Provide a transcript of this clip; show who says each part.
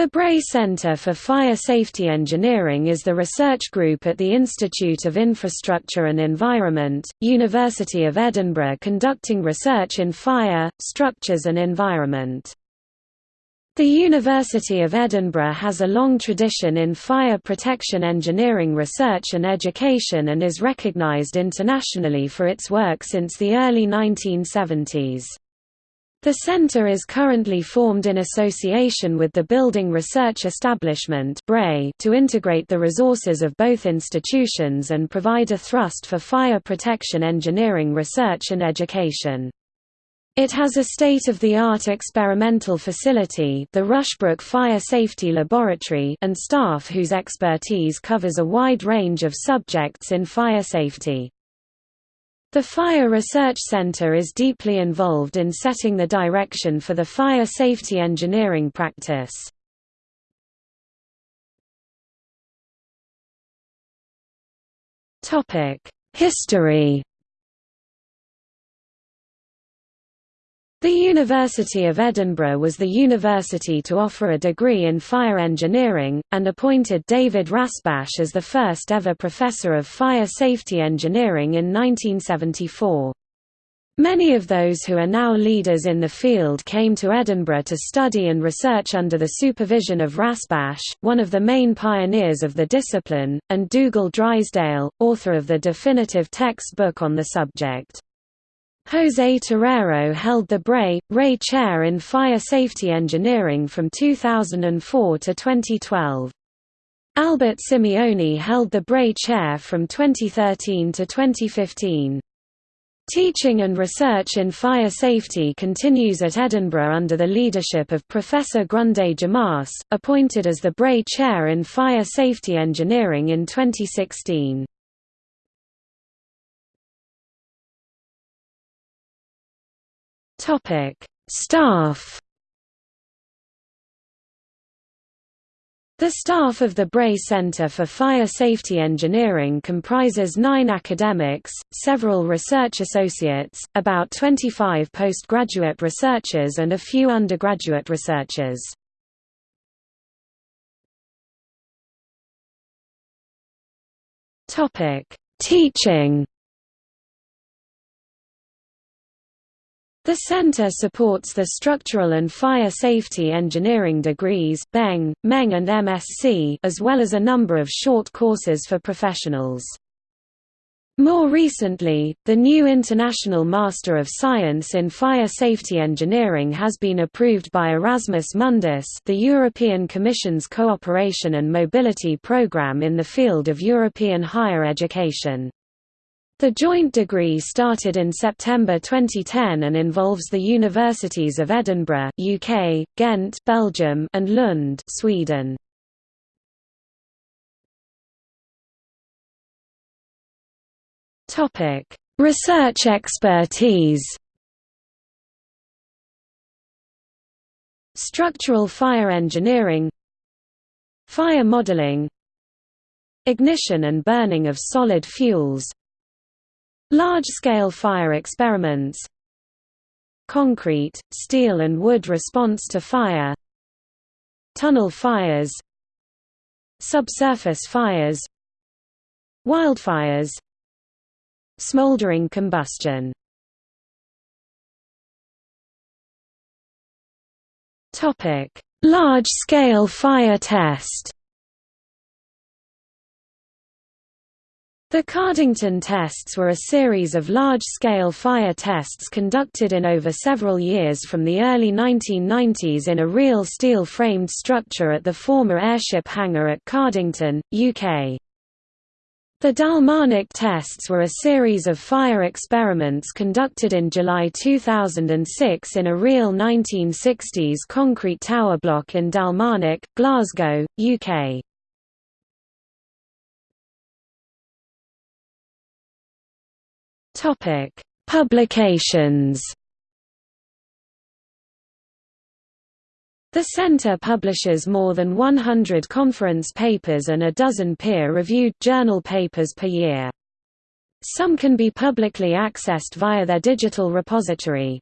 Speaker 1: The Bray Centre for Fire Safety Engineering is the research group at the Institute of Infrastructure and Environment, University of Edinburgh conducting research in fire, structures and environment. The University of Edinburgh has a long tradition in fire protection engineering research and education and is recognised internationally for its work since the early 1970s. The centre is currently formed in association with the Building Research Establishment to integrate the resources of both institutions and provide a thrust for fire protection engineering research and education. It has a state-of-the-art experimental facility the Rushbrook Fire Safety Laboratory and staff whose expertise covers a wide range of subjects in fire safety. The Fire Research Center is deeply involved in setting the direction for the fire safety engineering practice. History The University of Edinburgh was the university to offer a degree in fire engineering, and appointed David Rasbash as the first ever professor of fire safety engineering in 1974. Many of those who are now leaders in the field came to Edinburgh to study and research under the supervision of Rasbash, one of the main pioneers of the discipline, and Dougal Drysdale, author of the definitive textbook on the subject. José Torero held the Bray, Ray Chair in Fire Safety Engineering from 2004 to 2012. Albert Simeoni held the Bray Chair from 2013 to 2015. Teaching and research in fire safety continues at Edinburgh under the leadership of Professor Grunde Jomaas, appointed as the Bray Chair in Fire Safety Engineering in 2016. Topic: Staff. The staff of the Bray Centre for Fire Safety Engineering comprises nine academics, several research associates, about 25 postgraduate researchers and a few undergraduate researchers. Teaching The center supports the Structural and Fire Safety Engineering degrees BEng, MEng and MSc as well as a number of short courses for professionals. More recently, the new International Master of Science in Fire Safety Engineering has been approved by Erasmus Mundus the European Commission's Cooperation and Mobility Programme in the field of European higher education. The joint degree started in September 2010 and involves the universities of Edinburgh UK, Ghent Belgium, and Lund Sweden. Topic: Research expertise. Structural fire engineering Fire modeling Ignition and burning of solid fuels Large-scale fire experiments. Concrete, steel and wood response to fire. Tunnel fires. Subsurface fires. Wildfires. Smoldering combustion. Large-scale fire test The Cardington tests were a series of large-scale fire tests conducted in over several years from the early 1990s in a real steel-framed structure at the former airship hangar at Cardington, UK. The Dalmarnock tests were a series of fire experiments conducted in July 2006 in a real 1960s concrete tower block in Dalmarnock, Glasgow, UK. Topic: Publications. The Center publishes more than 100 conference papers and a dozen peer-reviewed journal papers per year. Some can be publicly accessed via their digital repository.